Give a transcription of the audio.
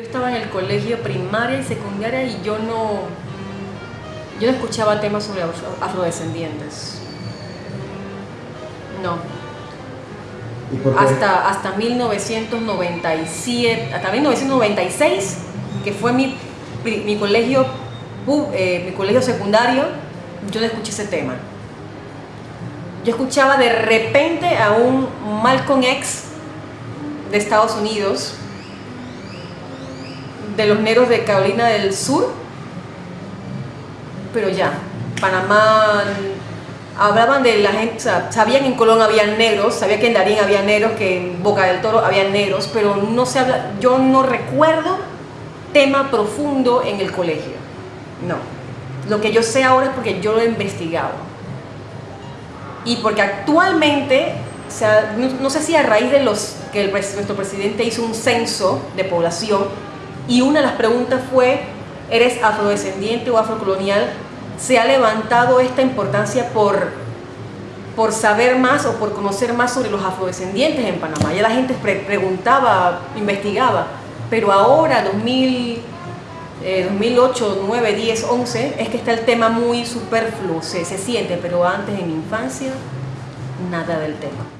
Yo estaba en el colegio primaria y secundaria y yo no, yo no escuchaba temas sobre afrodescendientes. No. Hasta, hasta 1997, hasta 1996, que fue mi, mi colegio, eh, mi colegio secundario, yo no escuché ese tema. Yo escuchaba de repente a un Malcolm X de Estados Unidos, de los negros de Carolina del Sur, pero ya, Panamá, hablaban de la gente, sabían que en Colón había negros, sabía que en Darín había negros, que en Boca del Toro había negros, pero no se habla, yo no recuerdo tema profundo en el colegio, no. Lo que yo sé ahora es porque yo lo he investigado. Y porque actualmente, o sea, no, sé si a raíz de los que nuestro presidente hizo un censo de población y una de las preguntas fue, ¿eres afrodescendiente o afrocolonial? Se ha levantado esta importancia por, por saber más o por conocer más sobre los afrodescendientes en Panamá. Ya la gente pre- preguntaba, investigaba, pero ahora, 2000, eh, 2008, 9, 10, 11, es que está el tema muy superfluo, se, se siente, pero antes en mi infancia, nada del tema.